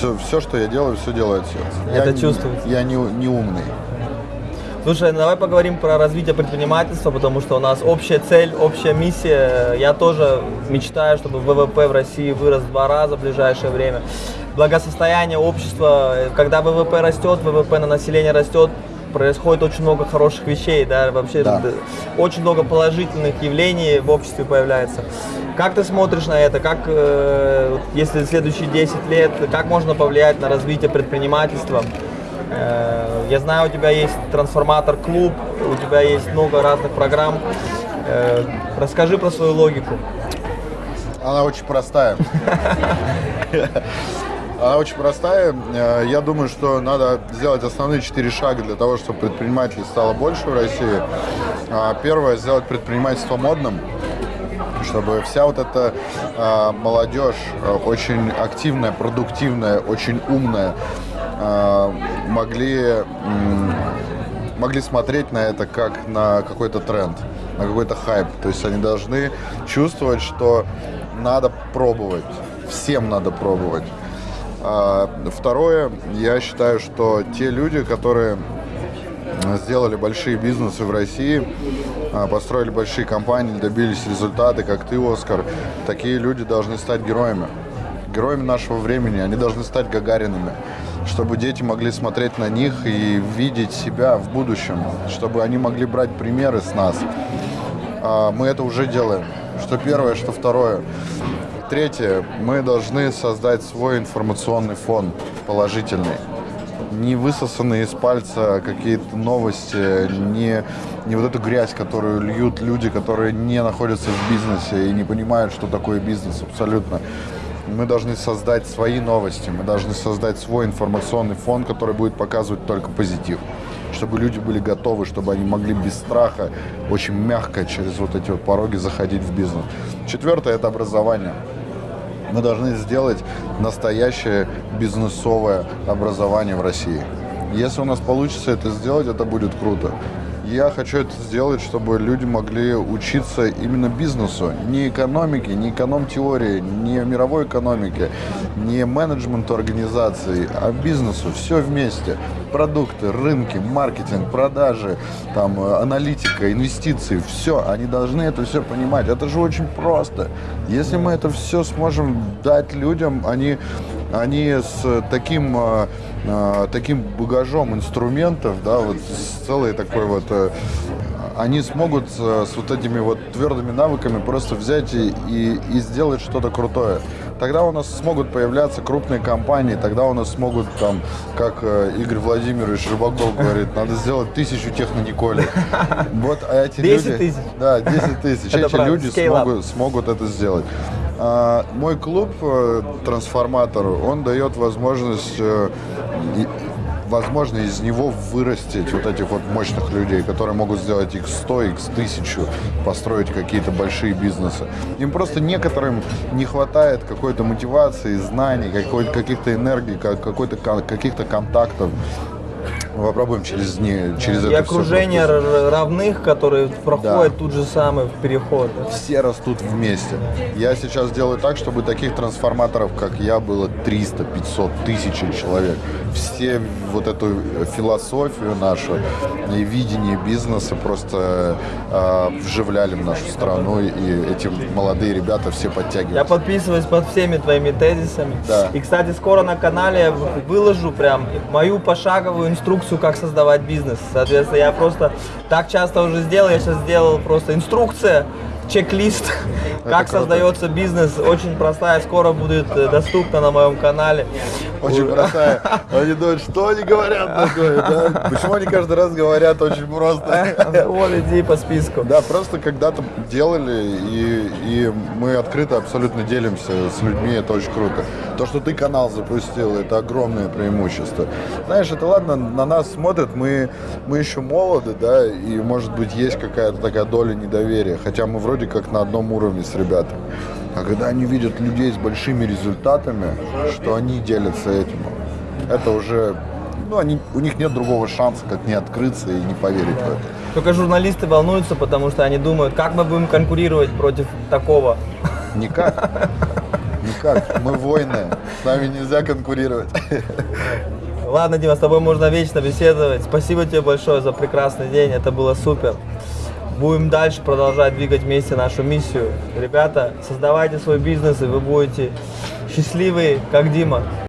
Все, все, что я делаю, все делает сердце. Это я, чувствуется. Я не, не умный. Слушай, давай поговорим про развитие предпринимательства, потому что у нас общая цель, общая миссия. Я тоже мечтаю, чтобы ВВП в России вырос в два раза в ближайшее время. Благосостояние общества, когда ВВП растет, ВВП на население растет, происходит очень много хороших вещей, да, вообще Да. очень много положительных явлений в обществе появляется. Как ты смотришь на это? Как, э, если следующие 10 лет, как можно повлиять на развитие предпринимательства? Э, Я знаю, у тебя есть трансформатор клуб, у тебя есть много разных программ. Э, Расскажи про свою логику. Она очень простая. Она очень простая. Э, Я думаю, что надо сделать основные четыре шага для того, чтобы предпринимателей стало больше в России. А, Первое, сделать предпринимательство модным, чтобы вся вот эта а, молодежь, а, очень активная, продуктивная, очень умная, могли, могли смотреть на это как на какой-то тренд, на какой-то хайп. То есть они должны чувствовать, что надо пробовать, всем надо пробовать. А, Второе, я считаю, что те люди, которые сделали большие бизнесы в России, а, построили большие компании, добились результаты, как ты, Оскар, такие люди должны стать героями. Героями нашего времени, они должны стать Гагаринами, чтобы дети могли смотреть на них и видеть себя в будущем, чтобы они могли брать примеры с нас. А, Мы это уже делаем. Что первое, что второе. Третье, мы должны создать свой информационный фон положительный не высосанные из пальца какие-то новости, не, не вот эту грязь, которую льют люди, которые не находятся в бизнесе и не понимают, что такое бизнес абсолютно. Мы должны создать свои новости, мы должны создать свой информационный фон, который будет показывать только позитив. Чтобы люди были готовы, чтобы они могли без страха, очень мягко через вот эти вот пороги заходить в бизнес. Четвертое – это образование. Мы должны сделать настоящее бизнесовое образование в России. Если у нас получится это сделать, это будет круто. Я хочу это сделать, чтобы люди могли учиться именно бизнесу. Не экономике, не эконом-теории, не мировой экономике, не менеджменту организации, а бизнесу. Все вместе. Продукты, рынки, маркетинг, продажи, там, э, аналитика, инвестиции. Все. Они должны это все понимать. Это же очень просто. Если мы это все сможем дать людям, они, они с таким, э, э, таким багажом инструментов, да, вот с целой такой вот э, они смогут э, с вот этими вот твердыми навыками просто взять и, и, и сделать что-то крутое. Тогда у нас смогут появляться крупные компании, тогда у нас смогут там, как э, Игорь Владимирович Рыбаков говорит, надо сделать тысячу технониколей. Вот а эти 10 люди... тысяч. Да, 10 тысяч. Эти люди смогут, смогут это сделать. А, мой клуб э, «Трансформатор», он дает возможность, э, возможно, из него вырастить вот этих вот мощных людей, которые могут сделать x100, x1000, построить какие-то большие бизнесы. Им просто некоторым не хватает какой-то мотивации, знаний, какой- каких-то энергий, как- какой-то, каких-то контактов. Мы попробуем через, не, через И это окружение равных, которые проходят тут же самый переход. все растут вместе. Я сейчас делаю так, чтобы таких трансформаторов, как я, было 300, 500, тысячи человек. Все вот эту философию нашу и видение бизнеса просто э, вживляли в нашу страну, и эти молодые ребята все Я подтягиваются. подписываюсь под всеми твоими тезисами. Да. И, кстати, скоро на канале я вы- выложу прям мою пошаговую инструкцию, как создавать бизнес. Соответственно, я просто так часто уже сделал, я сейчас сделал просто инструкция, чек-лист, как круто. создается бизнес. Очень простая, скоро будет э, доступна на моем канале. Очень простая. Они думают, что они говорят такое, да? Почему они каждый раз говорят очень просто? Вот иди по списку. Да, просто когда-то делали, и, и мы открыто абсолютно делимся с людьми, это очень круто. То, что ты канал запустил, это огромное преимущество. Знаешь, это ладно, на нас смотрят, мы, мы еще молоды, да, и может быть есть какая-то такая доля недоверия, хотя мы вроде как на одном уровне с ребятами. А когда они видят людей с большими результатами, что они делятся этим, это уже, ну, они, у них нет другого шанса, как не открыться и не поверить в это. Только журналисты волнуются, потому что они думают, как мы будем конкурировать против такого. Никак. Никак. Мы воины. С нами нельзя конкурировать. Ладно, Дима, с тобой можно вечно беседовать. Спасибо тебе большое за прекрасный день, это было супер. Будем дальше продолжать двигать вместе нашу миссию. Ребята, создавайте свой бизнес, и вы будете счастливы, как Дима.